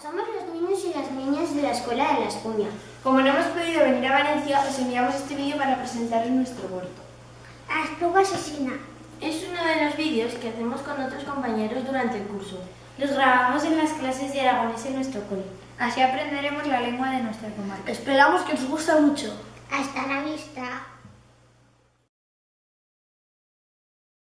somos los niños y las niñas de la Escuela de la Espuña. Como no hemos podido venir a Valencia, os enviamos este vídeo para presentaros nuestro huerto. A Espluga Asesina. Es uno de los vídeos que hacemos con otros compañeros durante el curso. Los grabamos en las clases de aragonés en nuestro cole. Así aprenderemos la lengua de nuestra comarca. Esperamos que os guste mucho. Hasta la vista.